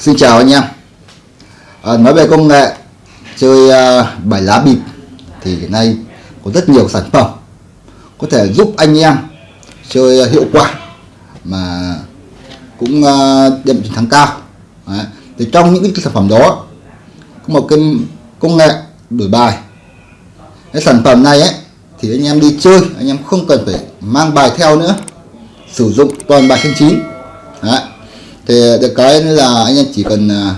Xin chào anh em à, Nói về công nghệ chơi uh, bài lá bịp thì hiện nay có rất nhiều sản phẩm có thể giúp anh em chơi hiệu quả mà cũng à, uh, đem chiến thắng cao Đấy. thì trong những cái sản phẩm đó có một cái công nghệ đổi bài cái sản phẩm này ấy thì anh em đi chơi anh em không cần phải mang bài theo nữa sử dụng toàn bài trên chín Đấy thì được cái là anh em chỉ cần à,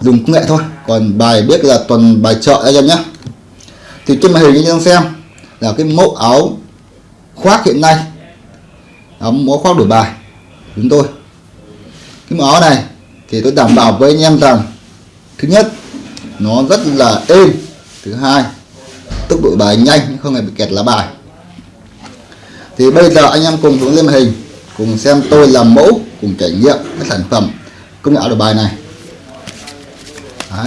dùng công nghệ thôi. Còn bài biết là toàn bài chợ anh em nhé. Thì trên màn hình anh em xem là cái mẫu áo khoác hiện nay. Áo mẫu khoác đổi bài chúng tôi. Cái mẫu áo này thì tôi đảm bảo với anh em rằng, thứ nhất, nó rất là êm. Thứ hai, tốc độ bài nhanh, không hề bị kẹt lá bài. Thì bây giờ anh em cùng hướng lên màn hình, cùng xem tôi làm mẫu cùng trải nghiệm cái sản phẩm công nghệ áo đổi bài này. Đấy.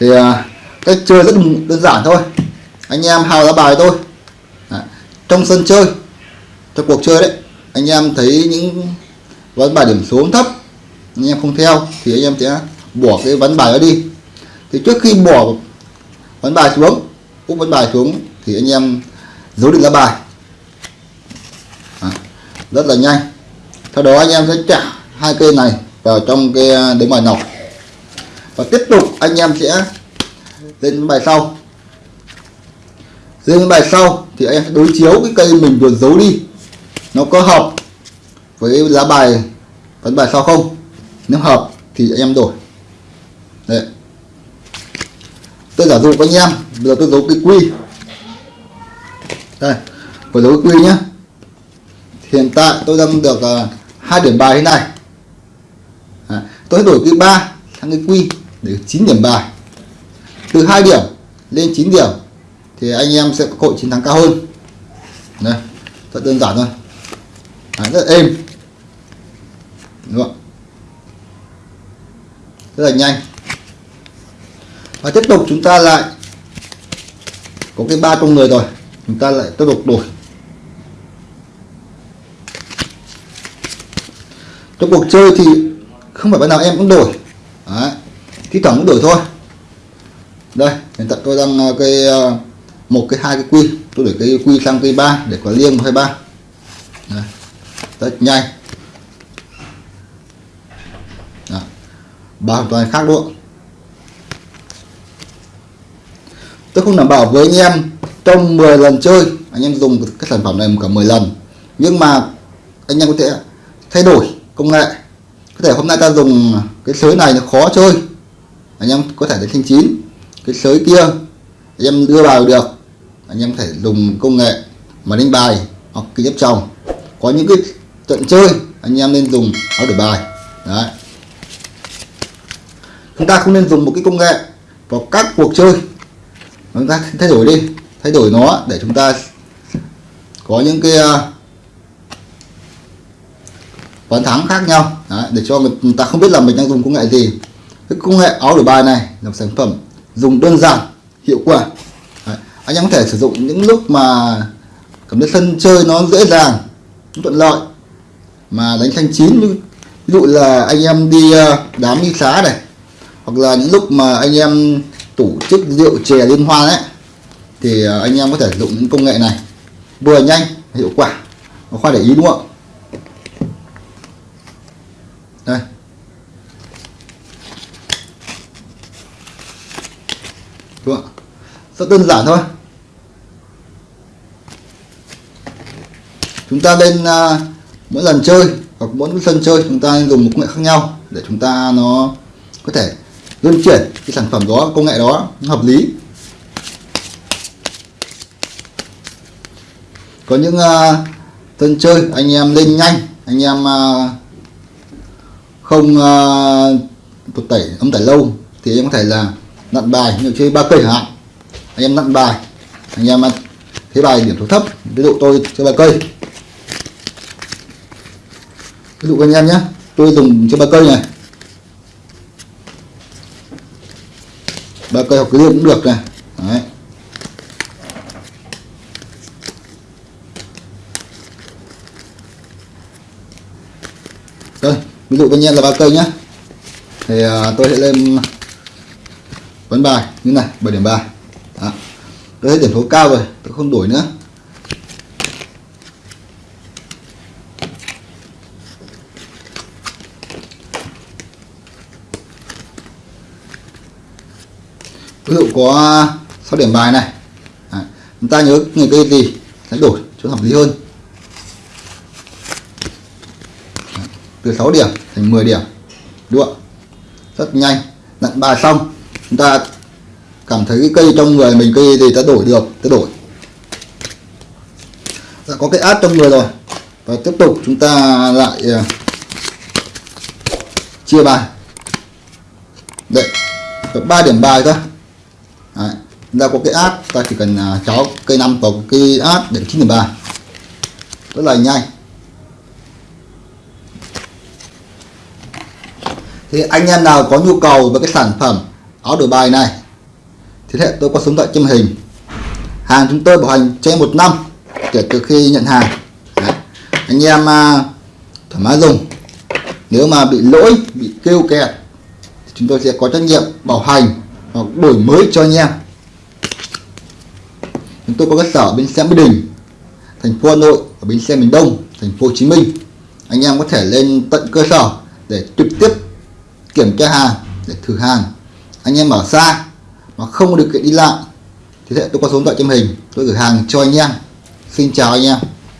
thì à, cách chơi rất đơn giản thôi. Anh em hào ra bài thôi. Đấy. trong sân chơi trong cuộc chơi đấy anh em thấy những ván bài điểm số thấp anh em không theo thì anh em sẽ bỏ cái ván bài đó đi. Thì trước khi bỏ ván bài xuống úp ván bài xuống thì anh em giấu định ra bài. À, rất là nhanh sau đó anh em sẽ trả hai cây này vào trong cái à, đế bài nọc. Và tiếp tục anh em sẽ lên bài sau. Lên bài sau thì anh em sẽ đối chiếu cái cây mình vừa giấu đi. Nó có hợp với lá bài vấn bài sau không? Nếu hợp thì anh em đổi. Đấy. tôi giả dụ với anh em bây giờ tôi giấu cái quy. Đây vừa giấu cái quy nhá. Hiện tại tôi đang được uh, hai điểm bài thế này. À, tôi đổi cái ba sang cái quy để 9 điểm bài. Từ 2 điểm lên 9 điểm thì anh em sẽ có cơ hội chiến thắng cao hơn. Đây rất đơn giản thôi. À, rất là êm. Đúng không rất là nhanh. Và tiếp tục chúng ta lại có cái ba trong người rồi. Chúng ta lại tiếp tục đổi. Trong cuộc chơi thì không phải bạn nào em cũng đổi. Đấy. thi thoảng cũng đổi thôi. Đây, hiện tại tôi đang ờ, cái ờ, một cái hai cái quy. Tôi đổi cái quy sang cây ba để có liêng hai ba. Rất nhanh. Bảo hoàn toàn khác luôn. Tôi không đảm bảo với anh em trong 10 lần chơi, anh em dùng cái sản phẩm này cả 10 lần. Nhưng mà anh em có thể thay đổi công nghệ. Có thể hôm nay ta dùng cái sới này nó khó chơi. Anh em có thể đến thanh chín, cái sới kia, anh em đưa vào được. Anh em có thể dùng công nghệ mà đánh bài hoặc kính ghép chồng có những cái trận chơi, anh em nên dùng áo đổi bài. Đấy. Chúng ta không nên dùng một cái công nghệ vào các cuộc chơi. Chúng ta thay đổi đi, thay đổi nó để chúng ta có những cái à, ván thắng khác nhau. Đấy, để cho người ta không biết là mình đang dùng công nghệ gì. Cái công nghệ áo đổi bài này là một sản phẩm dùng đơn giản hiệu quả. Đấy, anh em có thể sử dụng những lúc mà cảm thấy sân chơi nó dễ dàng thuận lợi. Mà đánh thanh chín ví dụ là anh em đi ờ, đám đi xá này hoặc là những lúc mà anh em tổ chức rượu chè liên hoan ấy thì ờ, anh em có thể dùng những công nghệ này. Vừa nhanh hiệu quả nó khoa để ý đúng không đây. Đúng không? rất đơn giản thôi. Chúng ta lên à, mỗi lần chơi hoặc mỗi sân chơi chúng ta dùng một công nghệ khác nhau để chúng ta nó có thể luân chuyển cái sản phẩm đó công nghệ đó hợp lý. Có những uh, sân chơi anh em lên nhanh anh em uh, không à, uh, tụt tẩy ấm tẩy lâu thì em có thể là nặn bài như chơi ba cây hạn. Anh em nặn bài anh em thấy bài điểm số thấp ví dụ tôi chơi ba cây. Ví dụ anh em nhé tôi dùng chơi ba cây này. Ba cây hoặc cái cũng được này Đấy. đây ví dụ bên em là ba cây nhá. Thì à, tôi sẽ lên vấn bài như này 7 điểm bài. Đó. tôi thấy điểm số cao rồi tôi không đổi nữa. Ví dụ có 6 điểm bài này. À, chúng ta nhớ người cây gì sẽ đổi cho hợp lý hơn Đấy từ 6 điểm thành 10 điểm. Đúng không rất nhanh. Nặn bài xong. Chúng ta cảm thấy cái cây trong người mình, cây gì ta đổi được ta đổi. Đã có cái át trong người rồi. Và tiếp tục chúng ta lại à, chia bài. Đấy ba 3 điểm bài thôi. Đấy. chúng ta có cái át, ta chỉ cần à, cháu cây năm vào cây át để chín điểm bài. Rất là nhanh. Thì anh em nào có nhu cầu về cái sản phẩm áo đổi bài này thì hệ tôi có số điện thoại trên hình. Hàng chúng tôi bảo hành trên một năm kể từ khi nhận hàng. Đấy. anh em à, thoải mái dùng. Nếu mà bị lỗi bị kêu kẹt thì chúng tôi sẽ có trách nhiệm bảo hành hoặc đổi mới cho anh em. Chúng tôi có cơ sở bên xe Mỹ Đình thành phố Hà Nội ở bến xe miền Đông thành phố Hồ Chí Minh. Anh em có thể lên tận cơ sở để trực tiếp kiểm tra hàng để thử hàng. Anh em ở xa mà không có điều kiện đi lại, thì sẽ tôi có số điện thoại trên hình, tôi gửi hàng cho anh em. Xin chào anh em.